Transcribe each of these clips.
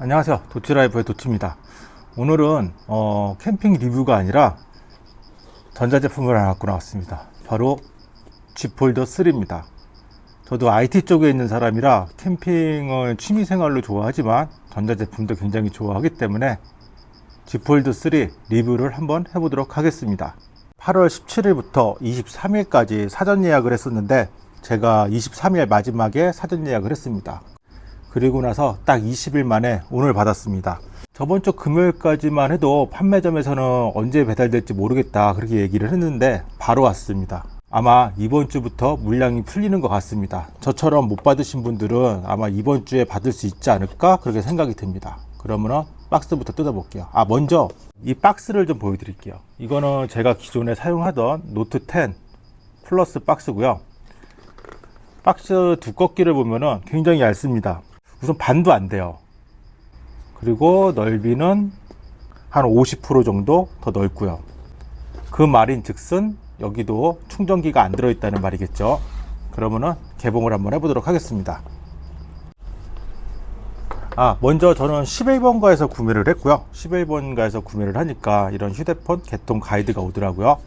안녕하세요. 도치라이프의 도치입니다. 오늘은 어, 캠핑 리뷰가 아니라 전자제품을 하나 갖고 나왔습니다. 바로 G폴더 3입니다. 저도 IT 쪽에 있는 사람이라 캠핑을 취미생활로 좋아하지만 전자제품도 굉장히 좋아하기 때문에 G폴드 3 리뷰를 한번 해보도록 하겠습니다. 8월 17일부터 23일까지 사전 예약을 했었는데 제가 23일 마지막에 사전 예약을 했습니다 그리고 나서 딱 20일 만에 오늘 받았습니다. 저번 주 금요일까지만 해도 판매점에서는 언제 배달될지 모르겠다 그렇게 얘기를 했는데 바로 왔습니다. 아마 이번 주부터 물량이 풀리는 것 같습니다. 저처럼 못 받으신 분들은 아마 이번 주에 받을 수 있지 않을까 그렇게 생각이 듭니다. 그러면 박스부터 뜯어 볼게요. 아 먼저 이 박스를 좀 보여드릴게요. 이거는 제가 기존에 사용하던 노트 10 플러스 박스고요. 박스 두껍기를 보면은 굉장히 얇습니다 우선 반도 안 돼요. 그리고 넓이는 한 50% 정도 더 넓고요. 그 말인 즉슨 여기도 충전기가 안 들어있다는 말이겠죠. 그러면은 개봉을 한번 해보도록 하겠습니다. 아 먼저 저는 11번가에서 구매를 했고요. 11번가에서 구매를 하니까 이런 휴대폰 개통 가이드가 오더라고요.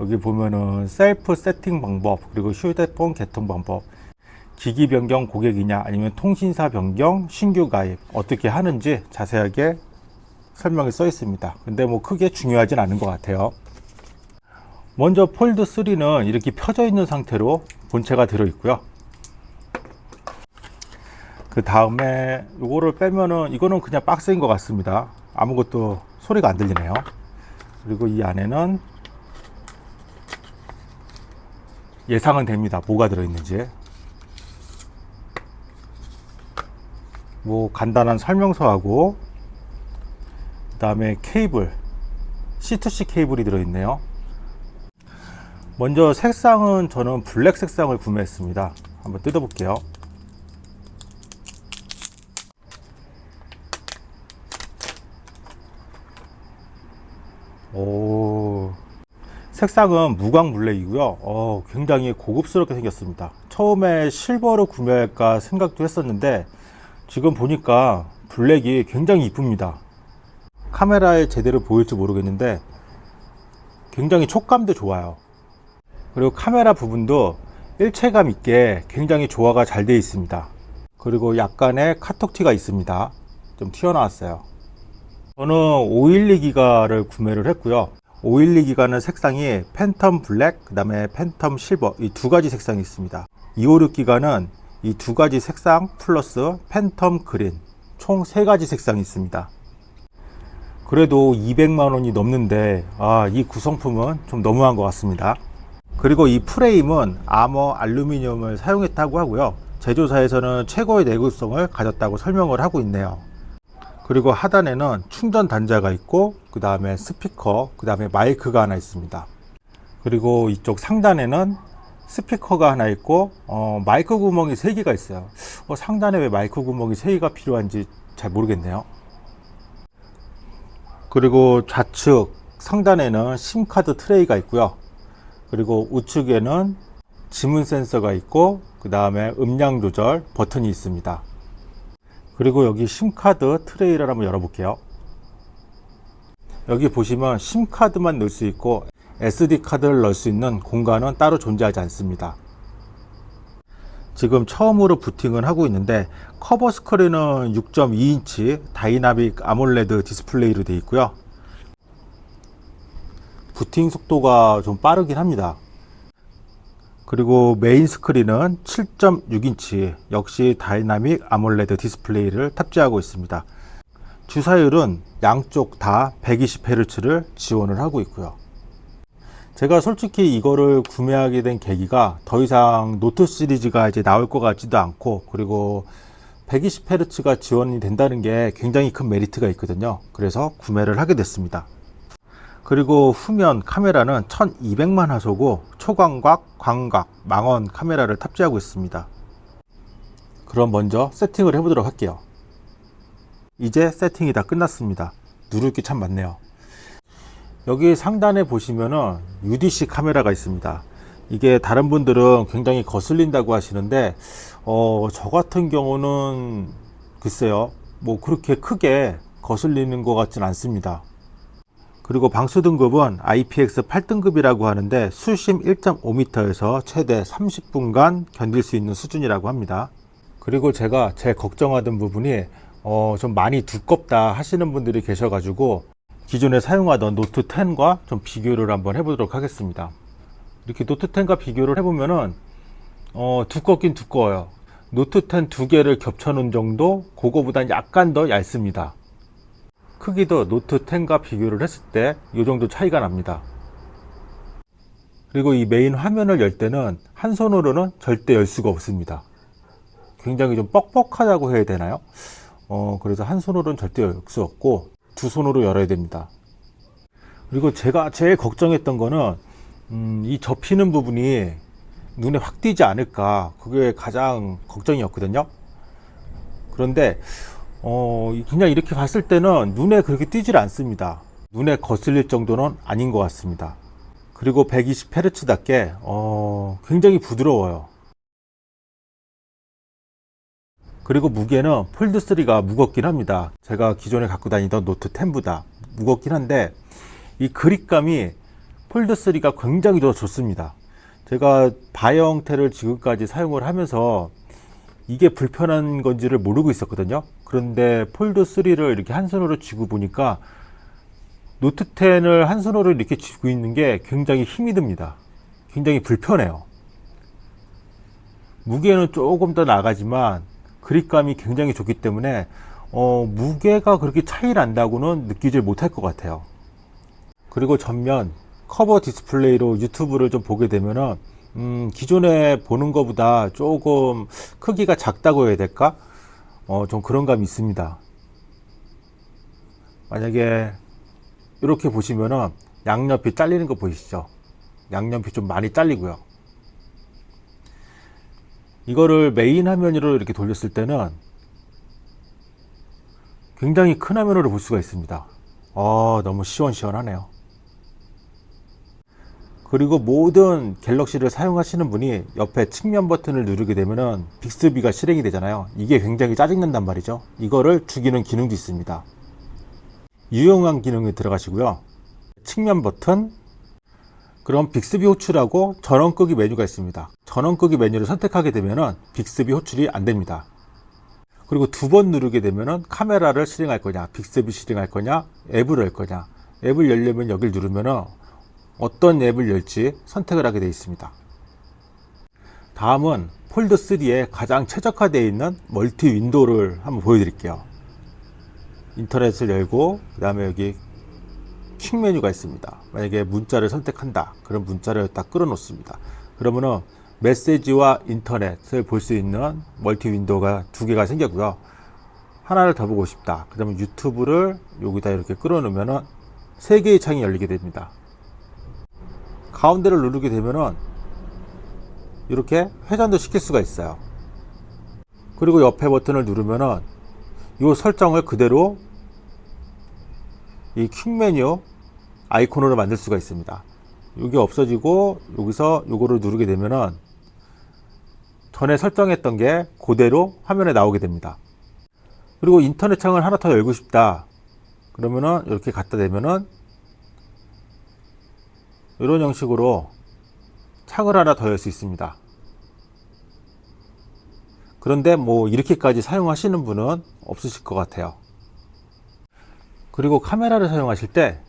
여기 보면은 셀프 세팅 방법 그리고 휴대폰 개통 방법 기기 변경 고객이냐 아니면 통신사 변경 신규 가입 어떻게 하는지 자세하게 설명이 써 있습니다. 근데 뭐 크게 중요하진 않은 것 같아요. 먼저 폴드 3는 이렇게 펴져 있는 상태로 본체가 들어 있고요. 그 다음에 이거를 빼면은 이거는 그냥 박스인 것 같습니다. 아무것도 소리가 안 들리네요. 그리고 이 안에는 예상은 됩니다. 뭐가 들어있는지 뭐 간단한 설명서하고 그 다음에 케이블 C2C 케이블이 들어있네요. 먼저 색상은 저는 블랙 색상을 구매했습니다. 한번 뜯어 볼게요. 오. 색상은 무광 블랙이고요. 어, 굉장히 고급스럽게 생겼습니다. 처음에 실버로 구매할까 생각도 했었는데 지금 보니까 블랙이 굉장히 이쁩니다. 카메라에 제대로 보일지 모르겠는데 굉장히 촉감도 좋아요. 그리고 카메라 부분도 일체감 있게 굉장히 조화가 잘 되어 있습니다. 그리고 약간의 카톡티가 있습니다. 좀 튀어나왔어요. 저는 512 기가를 구매를 했고요. 512 기가는 색상이 Phantom Black 그 다음에 Phantom Silver 이 두 가지 색상이 있습니다. 256 기가는 이 두 가지 색상 플러스 Phantom Green 총 세 가지 색상이 있습니다. 그래도 200만원이 넘는데 아, 이 구성품은 좀 너무한 것 같습니다. 그리고 이 프레임은 아머 알루미늄을 사용했다고 하고요. 제조사에서는 최고의 내구성을 가졌다고 설명을 하고 있네요. 그리고 하단에는 충전 단자가 있고 그 다음에 스피커 그 다음에 마이크가 하나 있습니다. 그리고 이쪽 상단에는 스피커가 하나 있고 어, 마이크 구멍이 3개가 있어요. 어, 상단에 왜 마이크 구멍이 3개가 필요한지 잘 모르겠네요. 그리고 좌측 상단에는 심카드 트레이가 있고요. 그리고 우측에는 지문 센서가 있고 그 다음에 음량 조절 버튼이 있습니다. 그리고 여기 심카드 트레이를 한번 열어볼게요. 여기 보시면 심카드만 넣을 수 있고 SD 카드를 넣을 수 있는 공간은 따로 존재하지 않습니다. 지금 처음으로 부팅을 하고 있는데 커버 스크린은 6.2인치 다이나믹 아몰레드 디스플레이로 되어 있고요. 부팅 속도가 좀 빠르긴 합니다. 그리고 메인 스크린은 7.6인치 역시 다이나믹 아몰레드 디스플레이를 탑재하고 있습니다. 주사율은 양쪽 다 120Hz를 지원을 하고 있고요 제가 솔직히 이거를 구매하게 된 계기가 더 이상 노트 시리즈가 이제 나올 것 같지도 않고 그리고 120Hz가 지원이 된다는 게 굉장히 큰 메리트가 있거든요. 그래서 구매를 하게 됐습니다. 그리고 후면 카메라는 1200만 화소고 초광각, 광각, 망원 카메라를 탑재하고 있습니다. 그럼 먼저 세팅을 해보도록 할게요. 이제 세팅이 다 끝났습니다. 누를 게 참 많네요 여기 상단에 보시면은 UDC 카메라가 있습니다 이게 다른 분들은 굉장히 거슬린다고 하시는데 어, 저 같은 경우는 글쎄요 뭐 그렇게 크게 거슬리는 것 같진 않습니다. 그리고 방수 등급은 IPX 8등급이라고 하는데 수심 1.5m에서 최대 30분간 견딜 수 있는 수준이라고 합니다. 그리고 제가 제 걱정하던 부분이 어, 좀 많이 두껍다 하시는 분들이 계셔가지고 기존에 사용하던 노트 10과 좀 비교를 한번 해보도록 하겠습니다. 이렇게 노트 10과 비교를 해보면은 어, 두껍긴 두꺼워요. 노트 10 두 개를 겹쳐 놓은 정도, 그거보단 약간 더 얇습니다. 크기도 노트 10과 비교를 했을 때 이 정도 차이가 납니다. 그리고 이 메인 화면을 열 때는 한 손으로는 절대 열 수가 없습니다. 굉장히 좀 뻑뻑하다고 해야 되나요? 어, 그래서 한 손으로는 절대 열 수 없고 두 손으로 열어야 됩니다. 그리고 제가 제일 걱정했던 거는 음, 이 접히는 부분이 눈에 확 띄지 않을까 그게 가장 걱정이었거든요. 그런데 어, 그냥 이렇게 봤을 때는 눈에 그렇게 띄질 않습니다. 눈에 거슬릴 정도는 아닌 것 같습니다. 그리고 120Hz답게 어, 굉장히 부드러워요. 그리고 무게는 폴드3가 무겁긴 합니다. 제가 기존에 갖고 다니던 노트 10보다 무겁긴 한데 이 그립감이 폴드3가 굉장히 더 좋습니다. 제가 바 형태를 지금까지 사용을 하면서 이게 불편한 건지를 모르고 있었거든요. 그런데 폴드 3를 이렇게 한 손으로 쥐고 보니까 노트 10을 한 손으로 이렇게 쥐고 있는 게 굉장히 힘이 듭니다. 굉장히 불편해요. 무게는 조금 더 나가지만 그립감이 굉장히 좋기 때문에 어, 무게가 그렇게 차이 난다고는 느끼질 못할 것 같아요. 그리고 전면 커버 디스플레이로 유튜브를 좀 보게 되면은 음, 기존에 보는 것보다 조금 크기가 작다고 해야 될까? 어, 좀 그런 감이 있습니다. 만약에 이렇게 보시면은 양옆이 잘리는 거 보이시죠? 양옆이 좀 많이 잘리고요. 이거를 메인 화면으로 이렇게 돌렸을 때는 굉장히 큰 화면으로 볼 수가 있습니다. 아, 너무 시원시원하네요. 그리고 모든 갤럭시를 사용하시는 분이 옆에 측면 버튼을 누르게 되면은 빅스비가 실행이 되잖아요. 이게 굉장히 짜증난단 말이죠. 이거를 죽이는 기능도 있습니다. 유용한 기능이 들어가시고요. 측면 버튼, 그럼 빅스비 호출하고 전원 끄기 메뉴가 있습니다. 전원 끄기 메뉴를 선택하게 되면은 빅스비 호출이 안 됩니다. 그리고 두 번 누르게 되면은 카메라를 실행할 거냐, 빅스비 실행할 거냐, 앱을 열 거냐. 앱을 열려면 여기를 누르면은 어떤 앱을 열지 선택을 하게 되어 있습니다. 다음은 폴드 3에 가장 최적화되어 있는 멀티 윈도우를 한번 보여드릴게요. 인터넷을 열고 그 다음에 여기 퀵 메뉴가 있습니다. 만약에 문자를 선택한다. 그럼 문자를 딱 끌어 놓습니다. 그러면은 메시지와 인터넷을 볼 수 있는 멀티 윈도우가 두 개가 생겼고요. 하나를 더 보고 싶다. 그러면 유튜브를 여기다 이렇게 끌어 놓으면은 세 개의 창이 열리게 됩니다. 가운데를 누르게 되면은 이렇게 회전도 시킬 수가 있어요. 그리고 옆에 버튼을 누르면은 이 설정을 그대로 이 퀵 메뉴 아이콘으로 만들 수가 있습니다. 이게 없어지고 여기서 요거를 누르게 되면은 전에 설정했던 게 그대로 화면에 나오게 됩니다. 그리고 인터넷 창을 하나 더 열고 싶다. 그러면은 이렇게 갖다 대면은 이런 형식으로 창을 하나 더 열 수 있습니다. 그런데 뭐 이렇게까지 사용하시는 분은 없으실 것 같아요. 그리고 카메라를 사용하실 때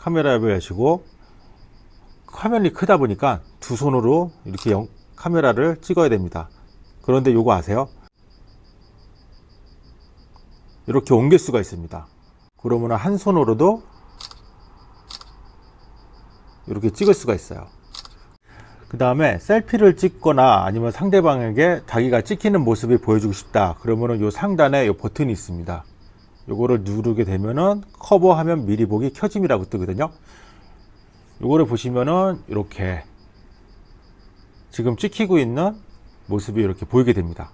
카메라 앱을 여시고 화면이 크다 보니까 두 손으로 이렇게 영, 카메라를 찍어야 됩니다. 그런데 요거 아세요? 이렇게 옮길 수가 있습니다. 그러면 한 손으로도 이렇게 찍을 수가 있어요. 그 다음에 셀피를 찍거나 아니면 상대방에게 자기가 찍히는 모습을 보여주고 싶다. 그러면은 요 상단에 요 버튼이 있습니다. 요거를 누르게 되면은 커버 화면 미리 보기 켜짐이라고 뜨거든요. 요거를 보시면은 이렇게 지금 찍히고 있는 모습이 이렇게 보이게 됩니다.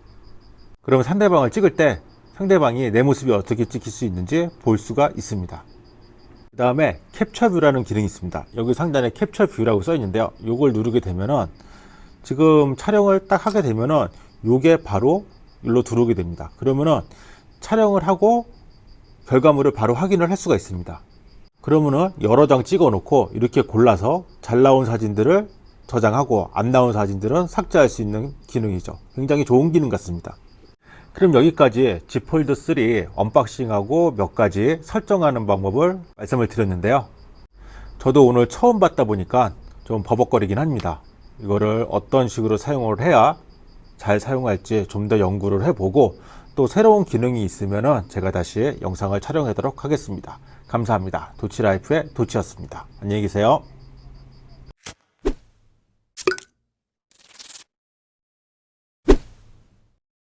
그러면 상대방을 찍을 때 상대방이 내 모습이 어떻게 찍힐 수 있는지 볼 수가 있습니다. 그 다음에 캡처 뷰라는 기능이 있습니다. 여기 상단에 캡처 뷰라고 써 있는데요. 요걸 누르게 되면은 지금 촬영을 딱 하게 되면은 요게 바로 일로 들어오게 됩니다. 그러면은 촬영을 하고 결과물을 바로 확인을 할 수가 있습니다. 그러면은 여러 장 찍어 놓고 이렇게 골라서 잘 나온 사진들을 저장하고 안 나온 사진들은 삭제할 수 있는 기능이죠. 굉장히 좋은 기능 같습니다. 그럼 여기까지 Z 폴드 3 언박싱하고 몇 가지 설정하는 방법을 말씀을 드렸는데요. 저도 오늘 처음 봤다 보니까 좀 버벅거리긴 합니다. 이거를 어떤 식으로 사용을 해야 잘 사용할지 좀 더 연구를 해보고 또 새로운 기능이 있으면 제가 다시 영상을 촬영하도록 하겠습니다. 감사합니다. 도치라이프의 도치였습니다. 안녕히 계세요.